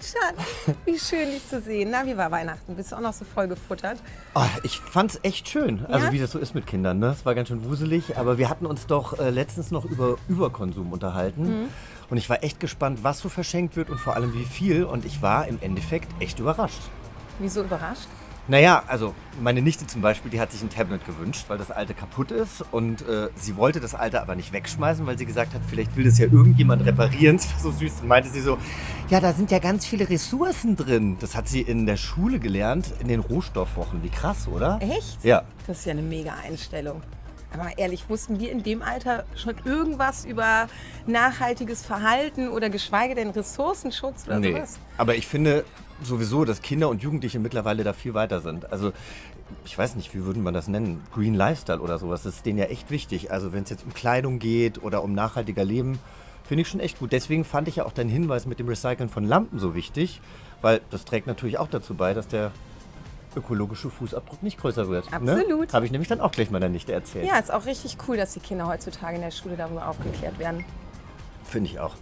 Schatz, wie schön dich zu sehen. Na, wie war Weihnachten? Bist du auch noch so voll gefuttert? Oh, ich fand's echt schön. Also Ja? wie das so ist mit Kindern, ne? Es war ganz schön wuselig, aber wir hatten uns doch äh, letztens noch über Überkonsum unterhalten. Mhm. Und ich war echt gespannt, was so verschenkt wird und vor allem wie viel. Und ich war im Endeffekt echt überrascht. Wieso überrascht? Naja, also meine Nichte zum Beispiel, die hat sich ein Tablet gewünscht, weil das alte kaputt ist. Und äh, sie wollte das alte aber nicht wegschmeißen, weil sie gesagt hat, vielleicht will das ja irgendjemand reparieren. Das war so süß. Und meinte sie so, ja, da sind ja ganz viele Ressourcen drin. Das hat sie in der Schule gelernt, in den Rohstoffwochen. Wie krass, oder? Echt? Ja. Das ist ja eine mega Einstellung. Aber ehrlich, wussten wir in dem Alter schon irgendwas über nachhaltiges Verhalten oder geschweige denn Ressourcenschutz oder Nee. sowas? Aber ich finde sowieso, dass Kinder und Jugendliche mittlerweile da viel weiter sind. Also ich weiß nicht, wie würde man das nennen? Green Lifestyle oder sowas. Das ist denen ja echt wichtig. Also wenn es jetzt um Kleidung geht oder um nachhaltiger Leben, finde ich schon echt gut. Deswegen fand ich ja auch deinen Hinweis mit dem Recyceln von Lampen so wichtig, weil das trägt natürlich auch dazu bei, dass der ökologische Fußabdruck nicht größer wird. Absolut. Ne? Habe ich nämlich dann auch gleich meiner Nichte erzählt. Ja, ist auch richtig cool, dass die Kinder heutzutage in der Schule darüber aufgeklärt werden. Finde ich auch.